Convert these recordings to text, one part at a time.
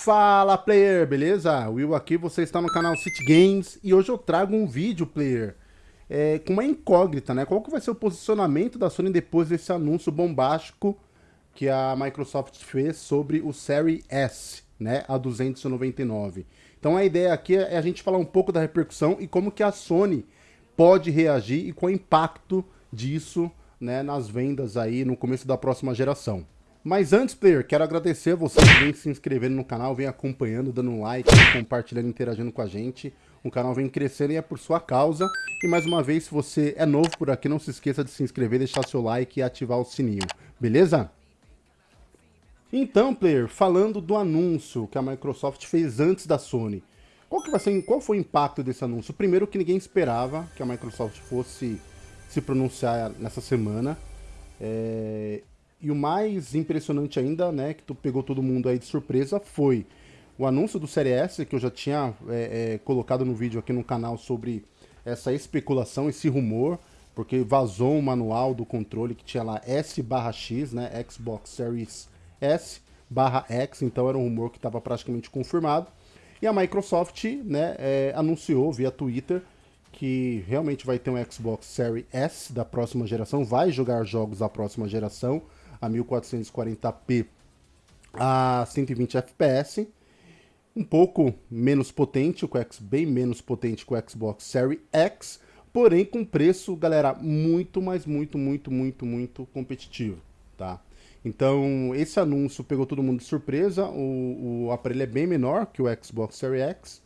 Fala player, beleza? Will aqui, você está no canal City Games e hoje eu trago um vídeo player é, com uma incógnita, né? Qual que vai ser o posicionamento da Sony depois desse anúncio bombástico que a Microsoft fez sobre o Series S, né? A 299. Então a ideia aqui é a gente falar um pouco da repercussão e como que a Sony pode reagir e qual o impacto disso né, nas vendas aí no começo da próxima geração. Mas antes, player, quero agradecer a você que vem se inscrevendo no canal, vem acompanhando, dando um like, compartilhando, interagindo com a gente. O canal vem crescendo e é por sua causa. E mais uma vez, se você é novo por aqui, não se esqueça de se inscrever, deixar seu like e ativar o sininho, beleza? Então, player, falando do anúncio que a Microsoft fez antes da Sony, qual, que vai ser, qual foi o impacto desse anúncio? Primeiro que ninguém esperava que a Microsoft fosse se pronunciar nessa semana. É, e o mais impressionante ainda, né, que tu pegou todo mundo aí de surpresa, foi o anúncio do Série S, que eu já tinha é, é, colocado no vídeo aqui no canal sobre essa especulação, esse rumor, porque vazou um manual do controle que tinha lá S barra X, né, Xbox Series S barra X, então era um rumor que estava praticamente confirmado. E a Microsoft né, é, anunciou via Twitter que realmente vai ter um Xbox Series S da próxima geração, vai jogar jogos da próxima geração a 1440p a 120 fps, um pouco menos potente, o X bem menos potente que o Xbox Series X, porém com preço, galera, muito, mas muito, muito, muito, muito competitivo, tá? Então, esse anúncio pegou todo mundo de surpresa, o, o aparelho é bem menor que o Xbox Series X,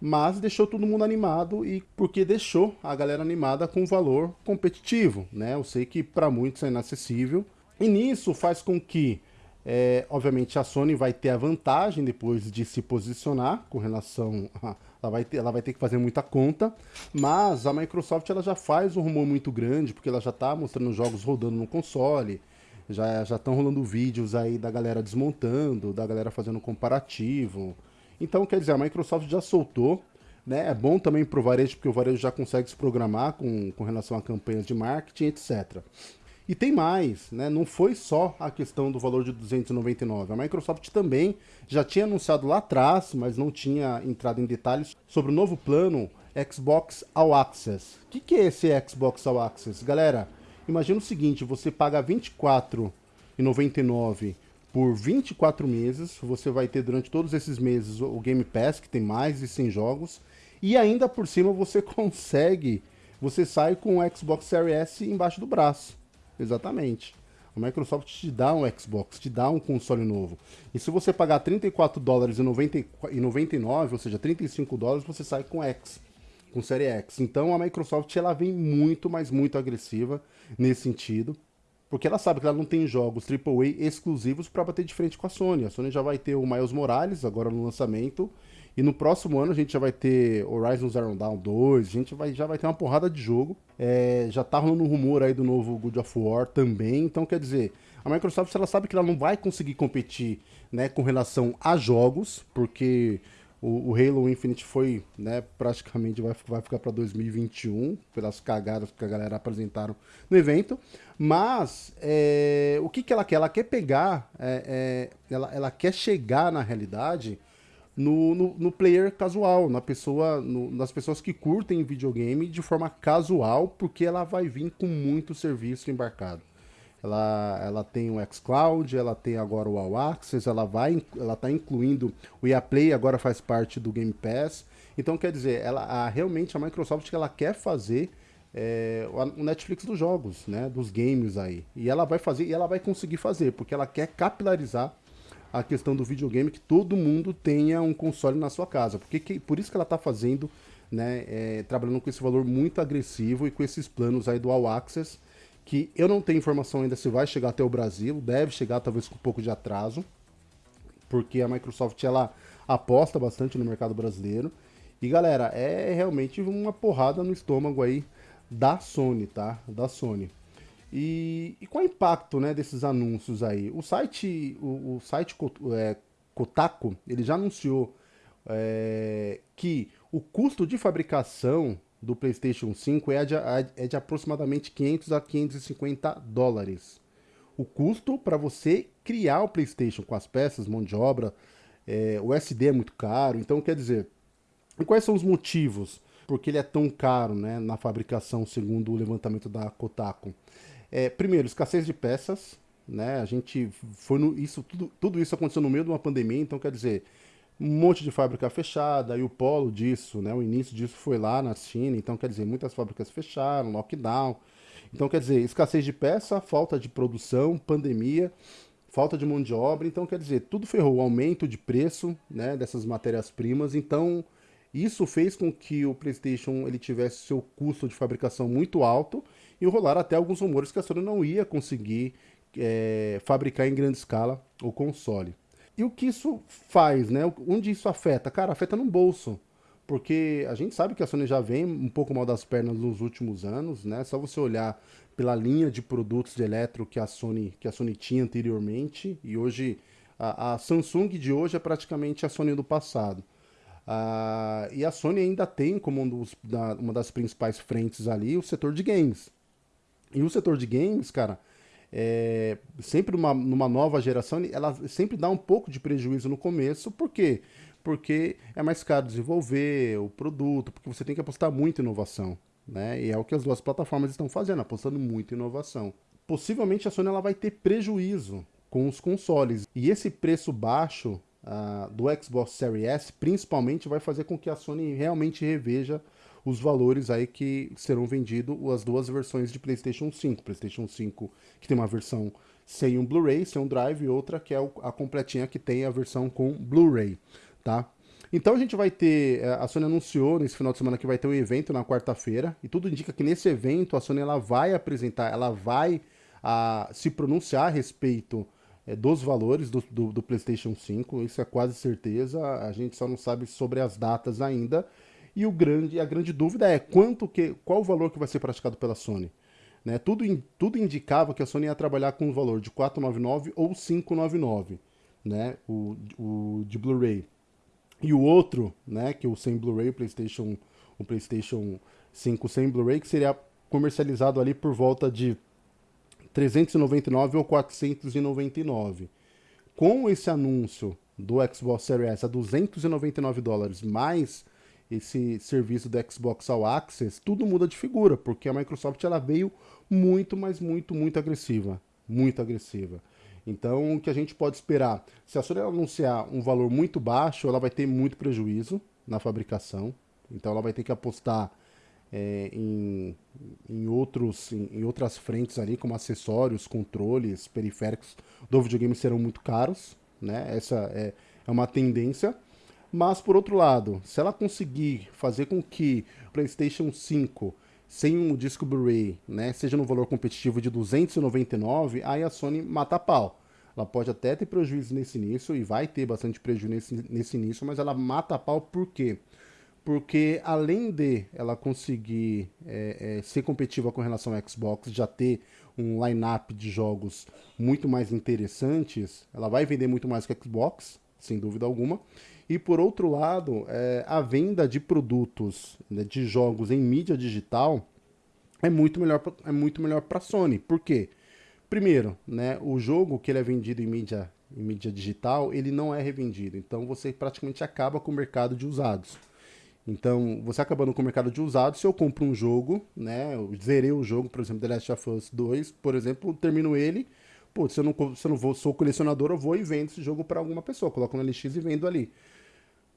mas deixou todo mundo animado e porque deixou a galera animada com valor competitivo, né? Eu sei que para muitos é inacessível, e nisso faz com que, é, obviamente, a Sony vai ter a vantagem depois de se posicionar com relação a... Ela vai, ter, ela vai ter que fazer muita conta, mas a Microsoft ela já faz um rumor muito grande, porque ela já está mostrando jogos rodando no console, já estão rolando vídeos aí da galera desmontando, da galera fazendo comparativo. Então, quer dizer, a Microsoft já soltou, né? É bom também para o varejo, porque o varejo já consegue se programar com, com relação a campanhas de marketing, etc. E tem mais, né? Não foi só a questão do valor de 299. A Microsoft também já tinha anunciado lá atrás, mas não tinha entrado em detalhes sobre o novo plano Xbox All Access. O que, que é esse Xbox All Access? Galera, imagina o seguinte, você paga R$ 24,99 por 24 meses, você vai ter durante todos esses meses o Game Pass, que tem mais de 100 jogos, e ainda por cima você consegue, você sai com o Xbox Series S embaixo do braço. Exatamente. A Microsoft te dá um Xbox, te dá um console novo. E se você pagar 34 dólares e, 90, e 99, ou seja, 35 dólares, você sai com X, com série X. Então a Microsoft ela vem muito, mas muito agressiva nesse sentido. Porque ela sabe que ela não tem jogos AAA exclusivos para bater de frente com a Sony. A Sony já vai ter o Miles Morales agora no lançamento. E no próximo ano a gente já vai ter Horizon Zero Dawn 2, a gente vai, já vai ter uma porrada de jogo. É, já tá rolando um rumor aí do novo God of War também, então quer dizer, a Microsoft ela sabe que ela não vai conseguir competir né, com relação a jogos, porque o, o Halo Infinite foi, né, praticamente vai, vai ficar para 2021, pelas cagadas que a galera apresentaram no evento. Mas é, o que, que ela quer? Ela quer pegar, é, é, ela, ela quer chegar na realidade no, no, no, player casual, na pessoa, no, nas pessoas que curtem videogame de forma casual, porque ela vai vir com muito serviço embarcado. Ela, ela tem o xCloud, ela tem agora o All Access, ela vai, ela está incluindo o EA Play, agora faz parte do Game Pass. Então, quer dizer, ela, a, realmente a Microsoft ela quer fazer é, o Netflix dos jogos, né, dos games aí. E ela vai fazer, e ela vai conseguir fazer, porque ela quer capilarizar a questão do videogame, que todo mundo tenha um console na sua casa. Porque que, por isso que ela está fazendo, né, é, trabalhando com esse valor muito agressivo e com esses planos aí do All Access, que eu não tenho informação ainda se vai chegar até o Brasil, deve chegar talvez com um pouco de atraso, porque a Microsoft ela aposta bastante no mercado brasileiro. E galera, é realmente uma porrada no estômago aí da Sony, tá? Da Sony. E, e qual é o impacto né, desses anúncios aí? O site, o, o site é, Kotaku, ele já anunciou é, que o custo de fabricação do PlayStation 5 é de, é de aproximadamente 500 a 550 dólares. O custo para você criar o PlayStation com as peças, mão de obra, é, o SD é muito caro, então quer dizer, quais são os motivos porque ele é tão caro né, na fabricação, segundo o levantamento da Kotaku? É, primeiro, escassez de peças, né? A gente foi no, isso tudo, tudo isso aconteceu no meio de uma pandemia, então quer dizer, um monte de fábrica fechada, e o polo disso, né? O início disso foi lá na China, então quer dizer, muitas fábricas fecharam, lockdown. Então quer dizer, escassez de peça, falta de produção, pandemia, falta de mão de obra, então quer dizer, tudo ferrou, o aumento de preço, né, dessas matérias-primas, então isso fez com que o PlayStation ele tivesse seu custo de fabricação muito alto e rolaram até alguns rumores que a Sony não ia conseguir é, fabricar em grande escala o console. E o que isso faz, né? Onde isso afeta? Cara, afeta no bolso. Porque a gente sabe que a Sony já vem um pouco mal das pernas nos últimos anos, né? Só você olhar pela linha de produtos de eletro que a Sony, que a Sony tinha anteriormente, e hoje a, a Samsung de hoje é praticamente a Sony do passado. Uh, e a Sony ainda tem como um dos, da, uma das principais frentes ali o setor de games. E o setor de games, cara, é, sempre numa, numa nova geração, ela sempre dá um pouco de prejuízo no começo, por quê? Porque é mais caro desenvolver o produto, porque você tem que apostar muito em inovação. Né? E é o que as duas plataformas estão fazendo, apostando muito em inovação. Possivelmente a Sony ela vai ter prejuízo com os consoles. E esse preço baixo uh, do Xbox Series S, principalmente, vai fazer com que a Sony realmente reveja os valores aí que serão vendidos as duas versões de PlayStation 5. PlayStation 5 que tem uma versão sem um Blu-ray, sem um drive, e outra que é a completinha que tem a versão com Blu-ray, tá? Então a gente vai ter, eh, a Sony anunciou nesse final de semana que vai ter um evento na quarta-feira, e tudo indica que nesse evento a Sony ela vai apresentar, ela vai a, se pronunciar a respeito é, dos valores do, do, do, PlayStation 5, isso é quase certeza, a gente só não sabe sobre as datas ainda, e o grande, a grande dúvida é quanto que, qual o valor que vai ser praticado pela Sony. Né? Tudo, tudo indicava que a Sony ia trabalhar com um valor de 499 ou 599, né? o, o de Blu-ray. E o outro, né, que é o sem Blu-ray, o PlayStation, o PlayStation 5 sem Blu-ray, que seria comercializado ali por volta de 399 ou 499. Com esse anúncio do Xbox Series S a 299 dólares, mais esse serviço do Xbox All Access, tudo muda de figura, porque a Microsoft ela veio muito, mas muito, muito agressiva. Muito agressiva. Então, o que a gente pode esperar? Se a Sony anunciar um valor muito baixo, ela vai ter muito prejuízo na fabricação. Então, ela vai ter que apostar é, em, em, outros, em, em, outras frentes ali, como acessórios, controles, periféricos do videogame serão muito caros. Né? Essa é, é uma tendência. Mas, por outro lado, se ela conseguir fazer com que o PlayStation 5 sem um disco Blu-ray, né, seja no valor competitivo de 299, aí a Sony mata a pau. Ela pode até ter prejuízo nesse início e vai ter bastante prejuízo nesse, nesse início, mas ela mata a pau por quê? Porque além de ela conseguir é, é, ser competitiva com relação ao Xbox, já ter um line-up de jogos muito mais interessantes, ela vai vender muito mais que o Xbox, sem dúvida alguma. E por outro lado, é, a venda de produtos, né, de jogos em mídia digital é muito melhor é muito melhor para Sony. Por quê? Primeiro, né, o jogo que ele é vendido em mídia em mídia digital, ele não é revendido. Então você praticamente acaba com o mercado de usados. Então, você acabando com o mercado de usados, se eu compro um jogo, né, eu zerei o jogo, por exemplo, The Last of Us 2, por exemplo, termino ele, pô, se eu não, se eu não vou, sou colecionador, eu vou e vendo esse jogo para alguma pessoa, coloco no LX e vendo ali.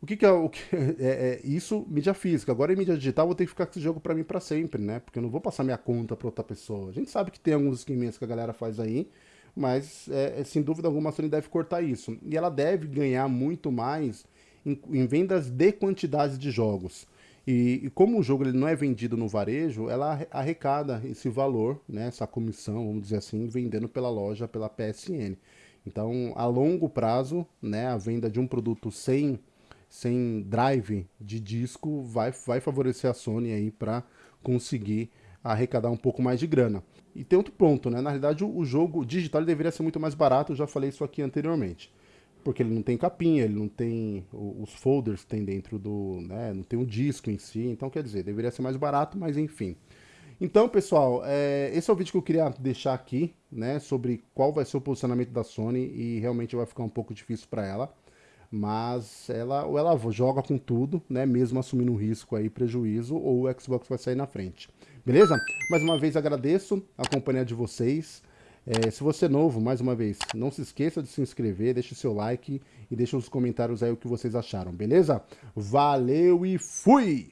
O que, que é o que é, é, isso mídia física. Agora em mídia digital vou ter que ficar com esse jogo para mim para sempre, né? Porque eu não vou passar minha conta para outra pessoa. A gente sabe que tem alguns esqueminhas que a galera faz aí, mas é, é, sem dúvida alguma a Sony deve cortar isso. E ela deve ganhar muito mais em, em vendas de quantidades de jogos. E, e, como o jogo ele não é vendido no varejo, ela arrecada esse valor, né, essa comissão, vamos dizer assim, vendendo pela loja, pela PSN. Então, a longo prazo, né, a venda de um produto sem sem drive de disco vai, vai favorecer a Sony aí para conseguir arrecadar um pouco mais de grana. E tem outro ponto, né? Na realidade, o, o jogo digital deveria ser muito mais barato, eu já falei isso aqui anteriormente. Porque ele não tem capinha, ele não tem os folders que tem dentro do. Né, não tem um disco em si, então quer dizer, deveria ser mais barato, mas enfim. Então, pessoal, é, esse é o vídeo que eu queria deixar aqui, né, sobre qual vai ser o posicionamento da Sony e realmente vai ficar um pouco difícil para ela. Mas ela ou ela joga com tudo, né, mesmo assumindo um risco aí, prejuízo, ou o Xbox vai sair na frente. Beleza? Mais uma vez agradeço a companhia de vocês. É, se você é novo, mais uma vez, não se esqueça de se inscrever, deixe seu like e deixe nos comentários aí o que vocês acharam, beleza? Valeu e fui!